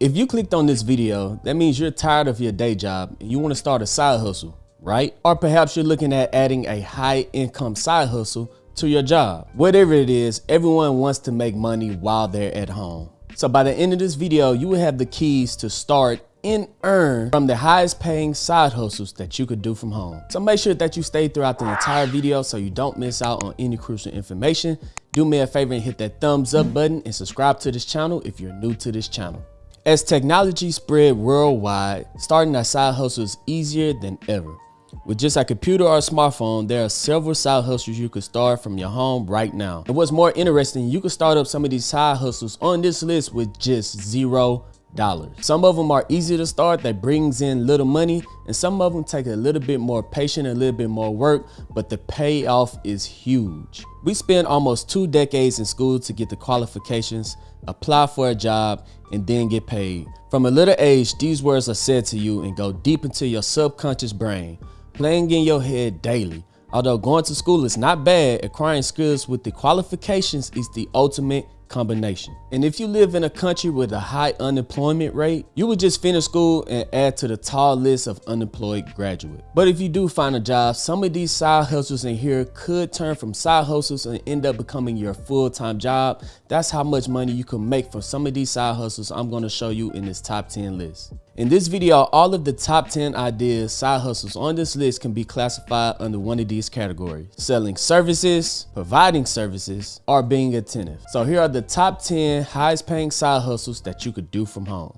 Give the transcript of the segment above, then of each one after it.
If you clicked on this video, that means you're tired of your day job and you want to start a side hustle, right? Or perhaps you're looking at adding a high income side hustle to your job. Whatever it is, everyone wants to make money while they're at home. So by the end of this video, you will have the keys to start and earn from the highest paying side hustles that you could do from home. So make sure that you stay throughout the entire video so you don't miss out on any crucial information. Do me a favor and hit that thumbs up button and subscribe to this channel if you're new to this channel. As technology spread worldwide, starting a side hustle is easier than ever. With just a computer or a smartphone, there are several side hustles you could start from your home right now. And what's more interesting, you can start up some of these side hustles on this list with just zero. Some of them are easy to start that brings in little money and some of them take a little bit more patience, a little bit more work, but the payoff is huge. We spend almost two decades in school to get the qualifications, apply for a job, and then get paid. From a little age, these words are said to you and go deep into your subconscious brain, playing in your head daily. Although going to school is not bad, acquiring skills with the qualifications is the ultimate combination. And if you live in a country with a high unemployment rate, you would just finish school and add to the tall list of unemployed graduates. But if you do find a job, some of these side hustles in here could turn from side hustles and end up becoming your full-time job. That's how much money you can make from some of these side hustles I'm going to show you in this top 10 list. In this video, all of the top 10 ideas, side hustles on this list can be classified under one of these categories. Selling services, providing services, or being attentive. So here are the top 10 highest paying side hustles that you could do from home.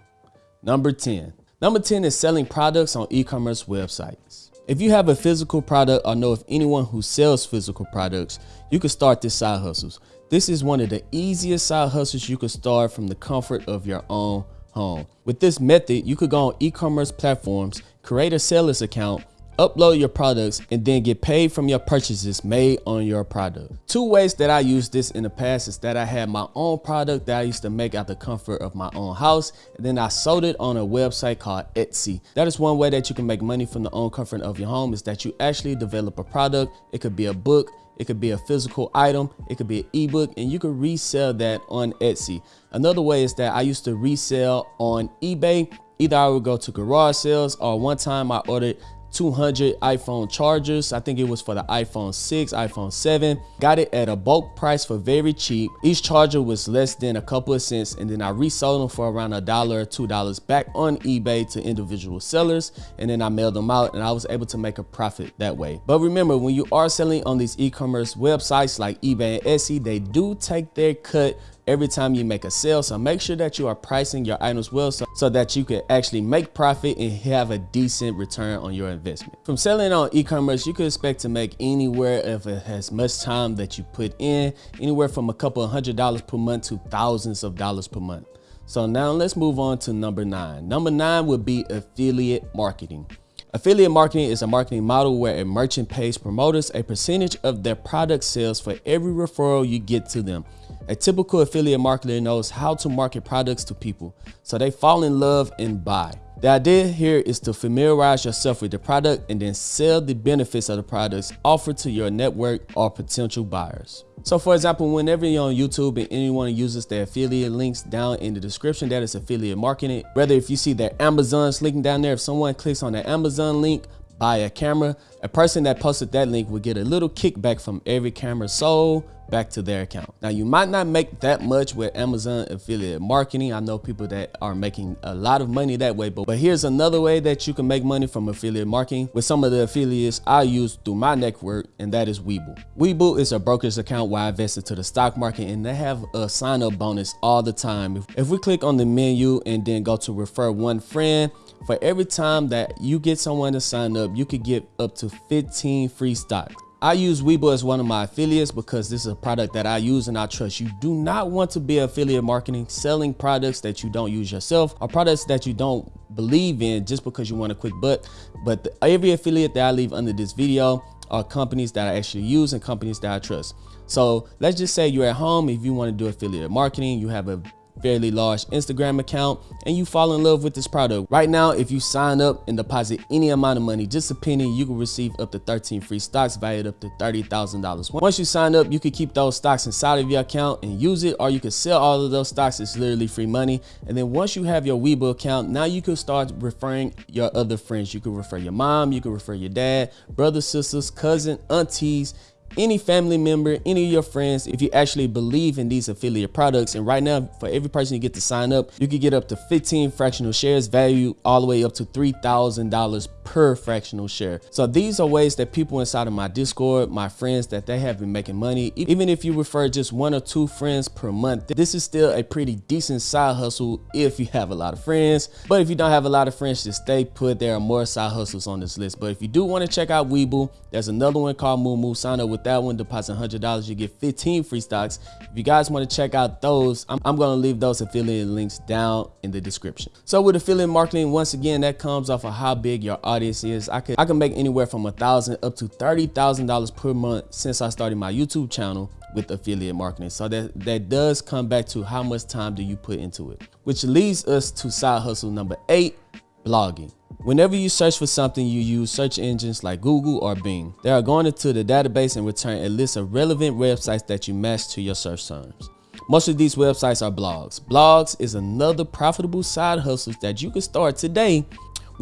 Number 10. Number 10 is selling products on e-commerce websites. If you have a physical product or know of anyone who sells physical products, you can start this side hustles. This is one of the easiest side hustles you can start from the comfort of your own home. With this method, you could go on e-commerce platforms, create a seller's account, upload your products, and then get paid from your purchases made on your product. Two ways that I used this in the past is that I had my own product that I used to make out the comfort of my own house, and then I sold it on a website called Etsy. That is one way that you can make money from the own comfort of your home is that you actually develop a product. It could be a book, it could be a physical item, it could be an ebook, and you could resell that on Etsy. Another way is that I used to resell on eBay. Either I would go to garage sales or one time I ordered 200 iPhone chargers. I think it was for the iPhone 6, iPhone 7. Got it at a bulk price for very cheap. Each charger was less than a couple of cents and then I resold them for around a dollar or two dollars back on eBay to individual sellers and then I mailed them out and I was able to make a profit that way. But remember when you are selling on these e-commerce websites like eBay and Etsy, they do take their cut every time you make a sale. So make sure that you are pricing your items well so, so that you can actually make profit and have a decent return on your investment. From selling on e-commerce, you could expect to make anywhere if it has much time that you put in, anywhere from a couple of hundred dollars per month to thousands of dollars per month. So now let's move on to number nine. Number nine would be affiliate marketing. Affiliate marketing is a marketing model where a merchant pays promoters a percentage of their product sales for every referral you get to them. A typical affiliate marketer knows how to market products to people so they fall in love and buy. The idea here is to familiarize yourself with the product and then sell the benefits of the products offered to your network or potential buyers. So for example, whenever you're on YouTube and anyone uses their affiliate links down in the description, that is affiliate marketing. Whether if you see their Amazon's link down there, if someone clicks on the Amazon link, buy a camera, a person that posted that link will get a little kickback from every camera sold back to their account. Now you might not make that much with Amazon affiliate marketing. I know people that are making a lot of money that way, but, but here's another way that you can make money from affiliate marketing with some of the affiliates I use through my network, and that is Webull. Webull is a brokerage account where I invest into the stock market and they have a sign up bonus all the time. If, if we click on the menu and then go to refer one friend, for every time that you get someone to sign up, you could get up to 15 free stocks. I use Webull as one of my affiliates because this is a product that I use and I trust. You do not want to be affiliate marketing, selling products that you don't use yourself or products that you don't believe in just because you want a quick buck. But the, every affiliate that I leave under this video are companies that I actually use and companies that I trust. So let's just say you're at home. If you want to do affiliate marketing, you have a fairly large Instagram account and you fall in love with this product. Right now, if you sign up and deposit any amount of money, just a penny, you can receive up to 13 free stocks valued up to $30,000. Once you sign up, you can keep those stocks inside of your account and use it, or you can sell all of those stocks. It's literally free money. And then once you have your Webull account, now you can start referring your other friends. You can refer your mom, you can refer your dad, brothers, sisters, cousin, aunties, any family member, any of your friends, if you actually believe in these affiliate products. And right now, for every person you get to sign up, you can get up to 15 fractional shares value all the way up to $3,000 per fractional share. So these are ways that people inside of my Discord, my friends, that they have been making money. Even if you refer just one or two friends per month, this is still a pretty decent side hustle if you have a lot of friends. But if you don't have a lot of friends, just stay put. There are more side hustles on this list. But if you do want to check out Webull, there's another one called Moo Sign up with that one, deposit $100, you get 15 free stocks. If you guys want to check out those, I'm, I'm going to leave those affiliate links down in the description. So with affiliate marketing, once again, that comes off of how big your audience is. I could I can make anywhere from a thousand up to thirty thousand dollars per month since I started my YouTube channel with affiliate marketing. So that that does come back to how much time do you put into it, which leads us to side hustle number eight, blogging. Whenever you search for something, you use search engines like Google or Bing. They are going into the database and return a list of relevant websites that you match to your search terms. Most of these websites are blogs. Blogs is another profitable side hustle that you can start today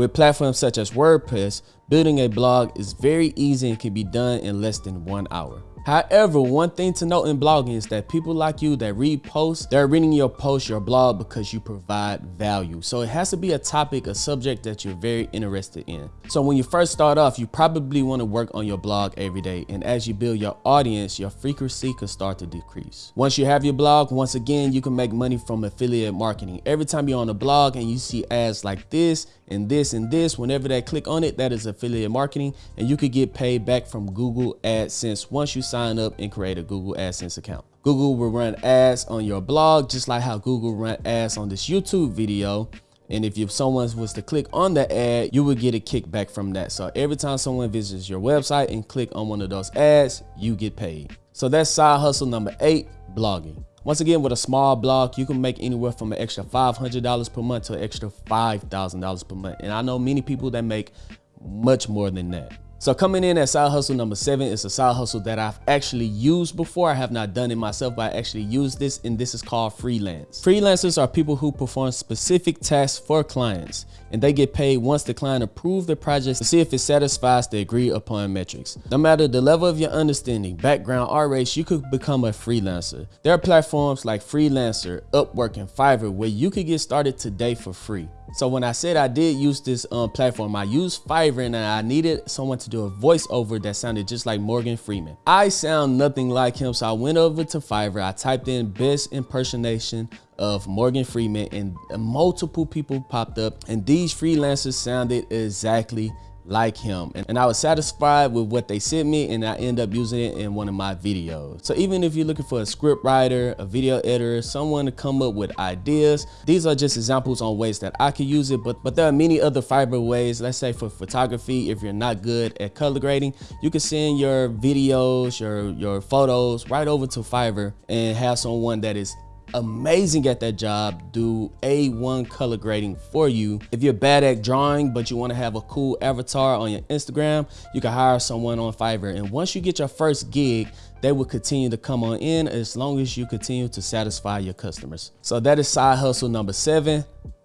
with platforms such as WordPress. Building a blog is very easy and can be done in less than one hour. However, one thing to note in blogging is that people like you that read posts, they're reading your post, your blog because you provide value. So it has to be a topic, a subject that you're very interested in. So when you first start off, you probably want to work on your blog every day. And as you build your audience, your frequency could start to decrease. Once you have your blog, once again, you can make money from affiliate marketing. Every time you're on a blog and you see ads like this and this and this, whenever they click on it, that is affiliate marketing. And you could get paid back from Google AdSense once you sign up and create a Google AdSense account. Google will run ads on your blog, just like how Google run ads on this YouTube video. And if you, someone was to click on the ad, you would get a kickback from that. So every time someone visits your website and click on one of those ads, you get paid. So that's side hustle number eight, blogging. Once again, with a small blog, you can make anywhere from an extra $500 per month to an extra $5,000 per month. And I know many people that make much more than that. So coming in at side hustle number seven is a side hustle that I've actually used before. I have not done it myself, but I actually used this and this is called freelance. Freelancers are people who perform specific tasks for clients and they get paid once the client approves the project to see if it satisfies the agreed upon metrics. No matter the level of your understanding, background, or race, you could become a freelancer. There are platforms like Freelancer, Upwork, and Fiverr where you could get started today for free. So when I said I did use this um, platform, I used Fiverr and I needed someone to do a voiceover that sounded just like Morgan Freeman. I sound nothing like him, so I went over to Fiverr. I typed in best impersonation of Morgan Freeman and multiple people popped up and these freelancers sounded exactly like him and, and I was satisfied with what they sent me and I end up using it in one of my videos. So even if you're looking for a script writer, a video editor, someone to come up with ideas, these are just examples on ways that I could use it, but, but there are many other Fiverr ways. Let's say for photography, if you're not good at color grading, you can send your videos, your, your photos right over to Fiverr and have someone that is amazing at that job do A1 color grading for you. If you're bad at drawing, but you wanna have a cool avatar on your Instagram, you can hire someone on Fiverr. And once you get your first gig, they will continue to come on in as long as you continue to satisfy your customers. So that is side hustle number seven,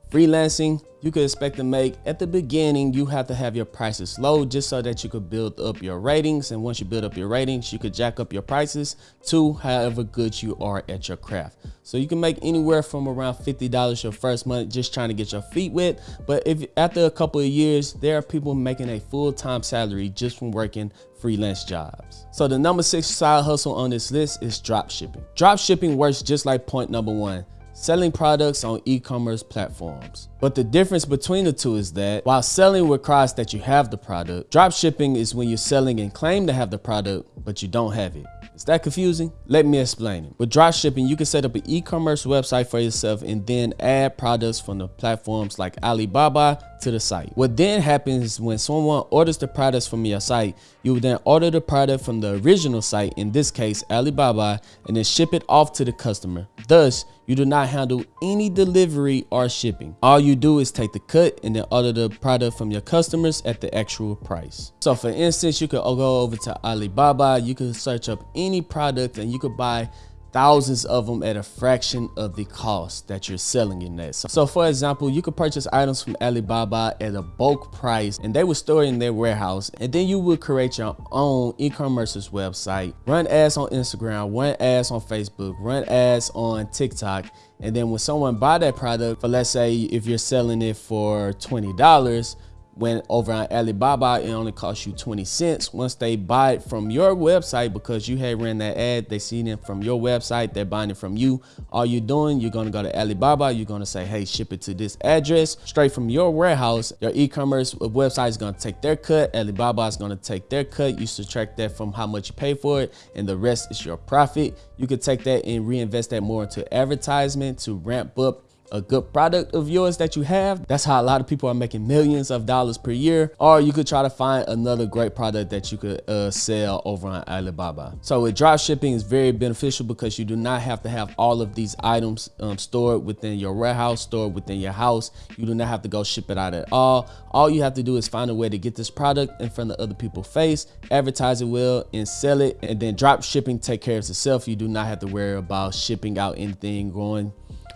freelancing you could expect to make at the beginning you have to have your prices low just so that you could build up your ratings. And once you build up your ratings you could jack up your prices to however good you are at your craft. So you can make anywhere from around $50 your first month just trying to get your feet wet. But if after a couple of years there are people making a full-time salary just from working freelance jobs. So the number six side hustle on this list is drop shipping. Drop shipping works just like point number one selling products on e-commerce platforms. But the difference between the two is that while selling requires that you have the product, drop shipping is when you're selling and claim to have the product, but you don't have it. Is that confusing? Let me explain it. With dropshipping, you can set up an e-commerce website for yourself and then add products from the platforms like Alibaba to the site. What then happens when someone orders the products from your site, you then order the product from the original site, in this case Alibaba, and then ship it off to the customer. Thus, You do not handle any delivery or shipping. All you do is take the cut and then order the product from your customers at the actual price. So for instance, you could go over to Alibaba, you could search up any product and you could buy thousands of them at a fraction of the cost that you're selling in that. So, so, for example, you could purchase items from Alibaba at a bulk price and they would store it in their warehouse. And then you would create your own e-commerce's website, run ads on Instagram, run ads on Facebook, run ads on TikTok. And then when someone buy that product for, let's say if you're selling it for $20, when over on Alibaba, it only costs you 20 cents. Once they buy it from your website, because you had ran that ad, they seen it from your website, they're buying it from you. All you're doing, you're gonna go to Alibaba, you're gonna say, hey, ship it to this address, straight from your warehouse. Your e-commerce website is gonna take their cut, Alibaba is gonna take their cut. You subtract that from how much you pay for it, and the rest is your profit. You could take that and reinvest that more into advertisement to ramp up a good product of yours that you have. That's how a lot of people are making millions of dollars per year. Or you could try to find another great product that you could uh, sell over on Alibaba. So with drop shipping is very beneficial because you do not have to have all of these items um, stored within your warehouse, stored within your house. You do not have to go ship it out at all. All you have to do is find a way to get this product in front of other people's face, advertise it well and sell it. And then drop shipping take care of itself. You do not have to worry about shipping out anything, going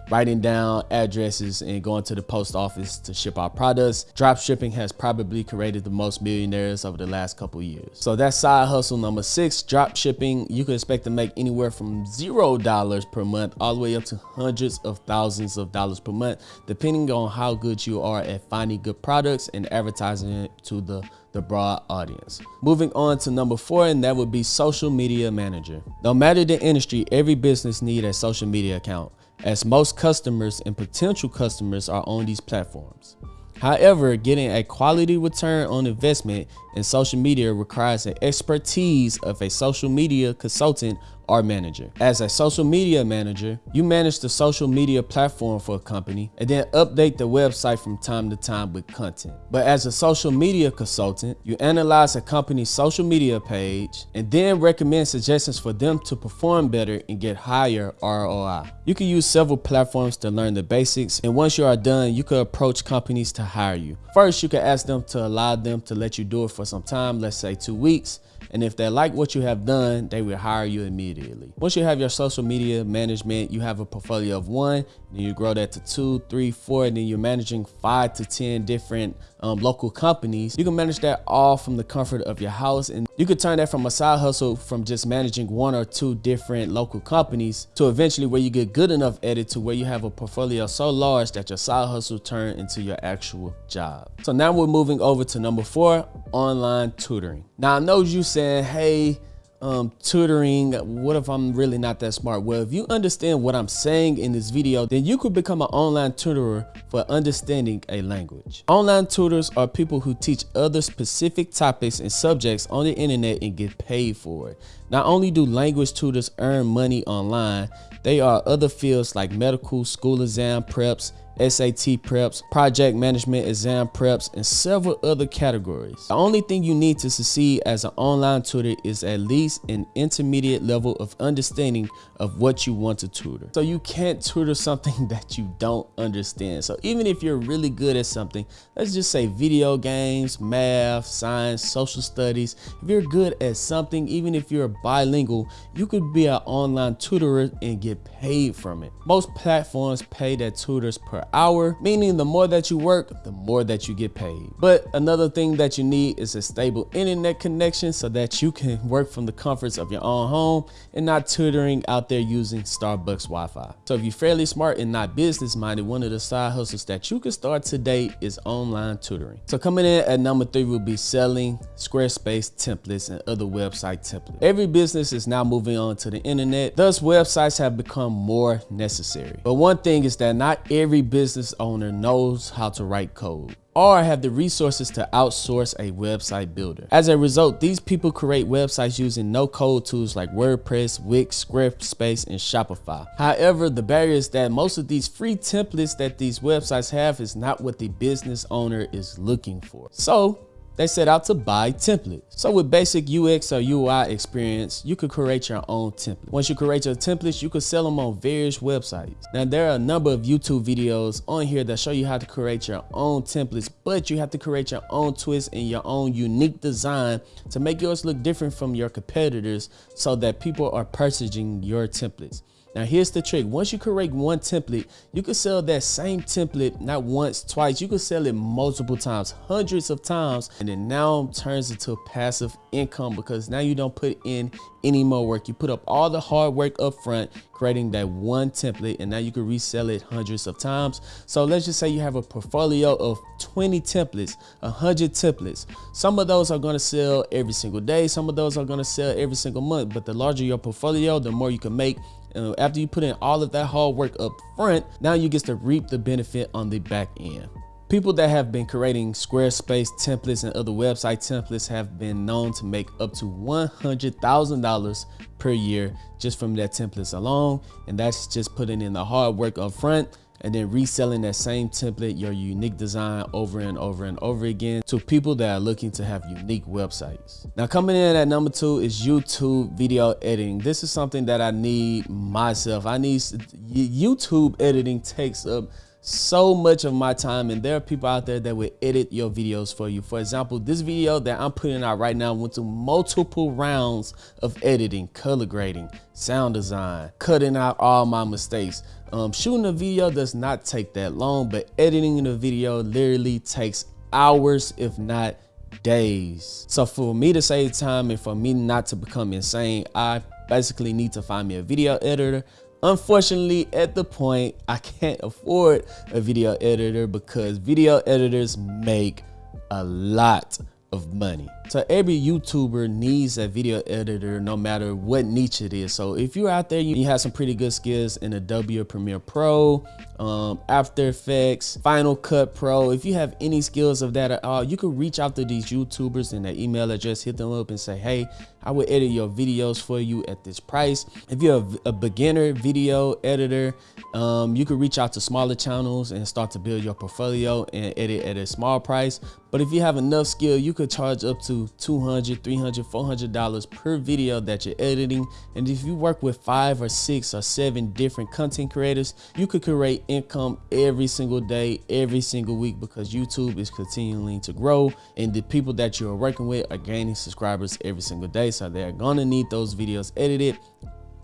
writing down addresses and going to the post office to ship our products. Drop shipping has probably created the most millionaires over the last couple years. So that's side hustle number six, drop shipping. You can expect to make anywhere from zero dollars per month all the way up to hundreds of thousands of dollars per month, depending on how good you are at finding good products and advertising it to the the broad audience. Moving on to number four, and that would be social media manager. No matter the industry, every business need a social media account as most customers and potential customers are on these platforms. However, getting a quality return on investment in social media requires the expertise of a social media consultant or manager. As a social media manager, you manage the social media platform for a company and then update the website from time to time with content. But as a social media consultant, you analyze a company's social media page and then recommend suggestions for them to perform better and get higher ROI. You can use several platforms to learn the basics and once you are done, you could approach companies to hire you. First, you can ask them to allow them to let you do it for some time, let's say two weeks. And if they like what you have done, they will hire you immediately. Once you have your social media management, you have a portfolio of one, then you grow that to two, three, four, and then you're managing five to 10 different um, local companies. You can manage that all from the comfort of your house. And you could turn that from a side hustle from just managing one or two different local companies to eventually where you get good enough at it to where you have a portfolio so large that your side hustle turn into your actual job. So now we're moving over to number four, online tutoring. Now I know you saying, hey, um, tutoring, what if I'm really not that smart? Well, if you understand what I'm saying in this video, then you could become an online tutor for understanding a language. Online tutors are people who teach other specific topics and subjects on the internet and get paid for it. Not only do language tutors earn money online, they are other fields like medical, school exam preps, SAT preps, project management exam preps, and several other categories. The only thing you need to succeed as an online tutor is at least an intermediate level of understanding of what you want to tutor. So you can't tutor something that you don't understand. So even if you're really good at something, let's just say video games, math, science, social studies, if you're good at something, even if you're bilingual, you could be an online tutor and get paid from it. Most platforms pay their tutors per hour, meaning the more that you work, the more that you get paid. But another thing that you need is a stable internet connection so that you can work from the comforts of your own home and not tutoring out there using Starbucks Wi-Fi. So if you're fairly smart and not business minded, one of the side hustles that you can start today is online tutoring. So coming in at number three will be selling Squarespace templates and other website templates. Every business is now moving on to the internet. Thus websites have become more necessary. But one thing is that not every business business owner knows how to write code or have the resources to outsource a website builder. As a result, these people create websites using no-code tools like WordPress, Wix, Squarespace, and Shopify. However, the barrier is that most of these free templates that these websites have is not what the business owner is looking for. So they set out to buy templates. So with basic UX or UI experience, you could create your own template. Once you create your templates, you could sell them on various websites. Now there are a number of YouTube videos on here that show you how to create your own templates, but you have to create your own twist and your own unique design to make yours look different from your competitors so that people are purchasing your templates. Now here's the trick. Once you create one template, you can sell that same template not once, twice. You can sell it multiple times, hundreds of times, and it now turns into passive income because now you don't put in any more work. You put up all the hard work up front, creating that one template, and now you can resell it hundreds of times. So let's just say you have a portfolio of 20 templates, 100 templates. Some of those are gonna sell every single day. Some of those are gonna sell every single month, but the larger your portfolio, the more you can make uh, after you put in all of that hard work up front, now you get to reap the benefit on the back end. People that have been creating Squarespace templates and other website templates have been known to make up to $100,000 per year just from their templates alone. And that's just putting in the hard work up front and then reselling that same template, your unique design over and over and over again to people that are looking to have unique websites. Now coming in at number two is YouTube video editing. This is something that I need myself. I need YouTube editing takes up so much of my time and there are people out there that will edit your videos for you. For example, this video that I'm putting out right now went through multiple rounds of editing, color grading, sound design, cutting out all my mistakes. Um, shooting a video does not take that long, but editing the video literally takes hours, if not days. So for me to save time and for me not to become insane, I basically need to find me a video editor Unfortunately, at the point, I can't afford a video editor because video editors make a lot of money. So every YouTuber needs a video editor no matter what niche it is. So if you're out there, you have some pretty good skills in Adobe Premiere Pro, um, After Effects, Final Cut Pro. If you have any skills of that at all, you can reach out to these YouTubers and their email address, hit them up and say, hey, I will edit your videos for you at this price. If you're a, a beginner video editor, um, you can reach out to smaller channels and start to build your portfolio and edit at a small price. But if you have enough skill, you could charge up to 200 300 400 dollars per video that you're editing. And if you work with five or six or seven different content creators you could create income every single day every single week because youtube is continuing to grow. And the people that you're working with are gaining subscribers every single day. So they're gonna need those videos edited.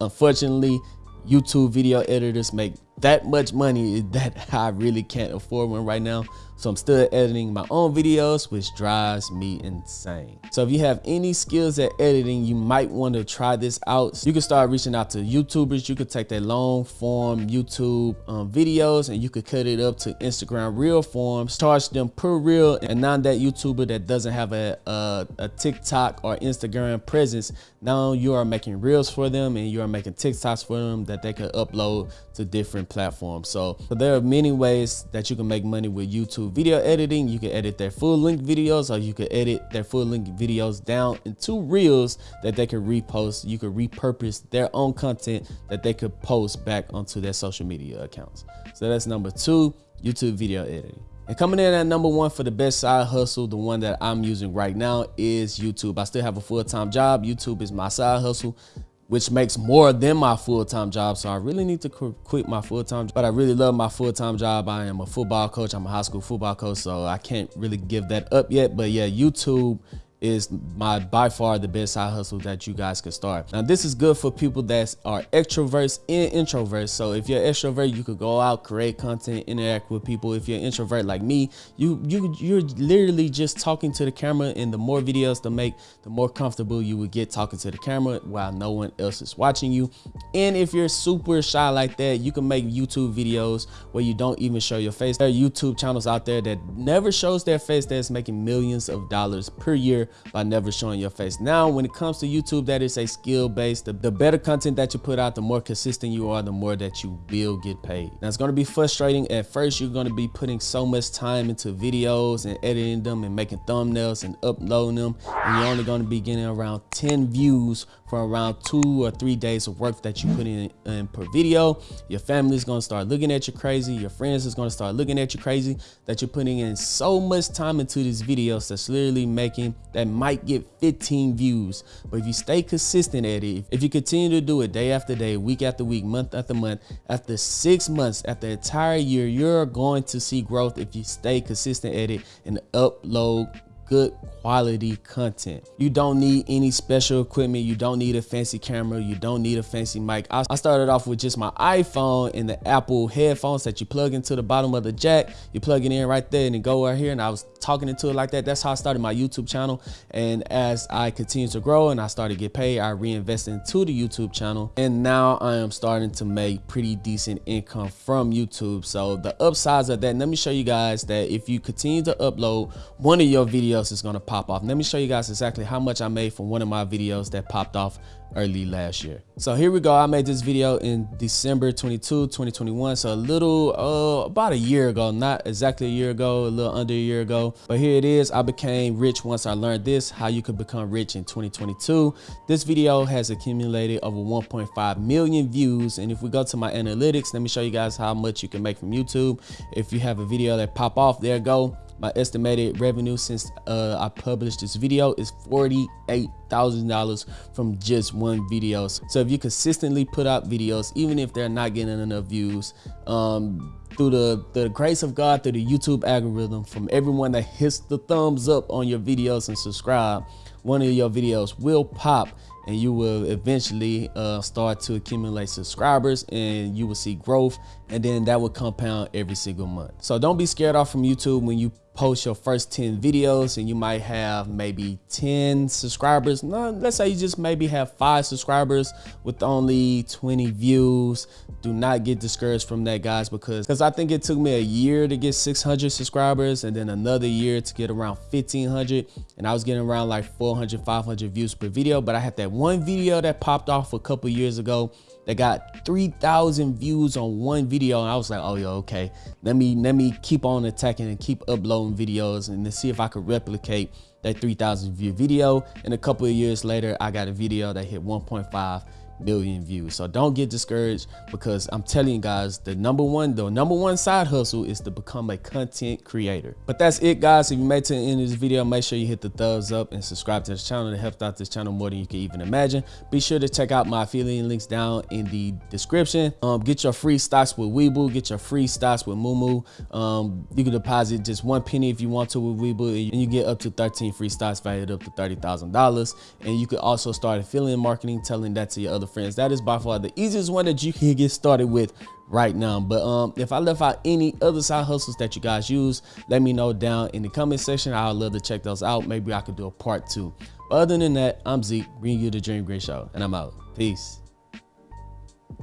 Unfortunately youtube video editors make that much money that i really can't afford one right now so I'm still editing my own videos, which drives me insane. So if you have any skills at editing, you might want to try this out. You can start reaching out to YouTubers. You could take their long form YouTube um, videos and you could cut it up to Instagram reel forms, charge them per reel. And now that YouTuber that doesn't have a, a, a TikTok or Instagram presence, now you are making reels for them and you are making TikToks for them that they can upload to different platforms. So, so there are many ways that you can make money with YouTube video editing. You can edit their full length videos or you can edit their full length videos down into reels that they can repost. You can repurpose their own content that they could post back onto their social media accounts. So that's number two, YouTube video editing. And coming in at number one for the best side hustle, the one that I'm using right now is YouTube. I still have a full-time job. YouTube is my side hustle which makes more than my full-time job. So I really need to quit my full-time, job. but I really love my full-time job. I am a football coach. I'm a high school football coach, so I can't really give that up yet. But yeah, YouTube is my by far the best side hustle that you guys can start. Now this is good for people that are extroverts and introverts. So if you're extrovert, you could go out, create content, interact with people. If you're introvert like me, you you you're literally just talking to the camera and the more videos to make, the more comfortable you would get talking to the camera while no one else is watching you. And if you're super shy like that, you can make YouTube videos where you don't even show your face. There are YouTube channels out there that never shows their face that's making millions of dollars per year by never showing your face. Now, when it comes to YouTube, that is a skill based. The, the better content that you put out, the more consistent you are, the more that you will get paid. Now, it's going to be frustrating. At first, you're going to be putting so much time into videos and editing them and making thumbnails and uploading them. And you're only going to be getting around 10 views for around two or three days of work that you put in, in per video. Your family is going to start looking at you crazy. Your friends is going to start looking at you crazy that you're putting in so much time into these videos that's literally making that might get 15 views. But if you stay consistent at it, if you continue to do it day after day, week after week, month after month, after six months, after the entire year, you're going to see growth if you stay consistent at it and upload good quality content. You don't need any special equipment. You don't need a fancy camera. You don't need a fancy mic. I, started off with just my iPhone and the Apple headphones that you plug into the bottom of the jack. You plug it in right there and then go right here. And I was talking into it like that. That's how I started my YouTube channel. And as I continue to grow and I started to get paid, I reinvested into the YouTube channel. And now I am starting to make pretty decent income from YouTube. So the upsides of that, let me show you guys that if you continue to upload one of your videos videos is gonna pop off. Let me show you guys exactly how much I made from one of my videos that popped off early last year. So here we go. I made this video in December 22, 2021. So a little, uh, about a year ago, not exactly a year ago, a little under a year ago. But here it is. I became rich once I learned this, how you could become rich in 2022. This video has accumulated over 1.5 million views. And if we go to my analytics, let me show you guys how much you can make from YouTube. If you have a video that pop off, there go my estimated revenue since uh, I published this video is $48,000 from just one video. So if you consistently put out videos, even if they're not getting enough views, um, through the, the grace of God, through the YouTube algorithm, from everyone that hits the thumbs up on your videos and subscribe, one of your videos will pop and you will eventually uh, start to accumulate subscribers and you will see growth and then that will compound every single month. So don't be scared off from YouTube when you post your first 10 videos and you might have maybe 10 subscribers. No, let's say you just maybe have five subscribers with only 20 views. Do not get discouraged from that guys because because I think it took me a year to get 600 subscribers and then another year to get around 1500 and I was getting around like 400 500 views per video but I had that one video that popped off a couple years ago that got 3,000 views on one video. And I was like, oh, yeah, okay. Let me, let me keep on attacking and keep uploading videos and to see if I could replicate that 3,000 view video. And a couple of years later, I got a video that hit 1.5 million views. So don't get discouraged because I'm telling you guys, the number one, the number one side hustle is to become a content creator. But that's it guys. If you made it to the end of this video, make sure you hit the thumbs up and subscribe to this channel. It helps out this channel more than you can even imagine. Be sure to check out my affiliate links down in the description. Um, get your free stocks with Webull. Get your free stocks with Moomoo. Um, you can deposit just one penny if you want to with Webull and you get up to 13 free stocks valued up to $30,000. And you could also start affiliate marketing, telling that to your other other friends. That is by far the easiest one that you can get started with right now. But um, if I left out any other side hustles that you guys use, let me know down in the comment section. I'd love to check those out. Maybe I could do a part two. But other than that, I'm Zeke, bringing you the Dream Green Show, and I'm out. Peace.